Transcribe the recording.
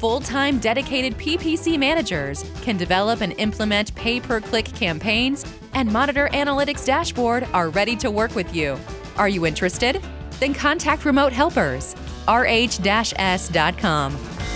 full-time dedicated PPC managers can develop and implement pay-per-click campaigns and Monitor Analytics dashboard are ready to work with you. Are you interested? Then contact Remote Helpers, rh-s.com.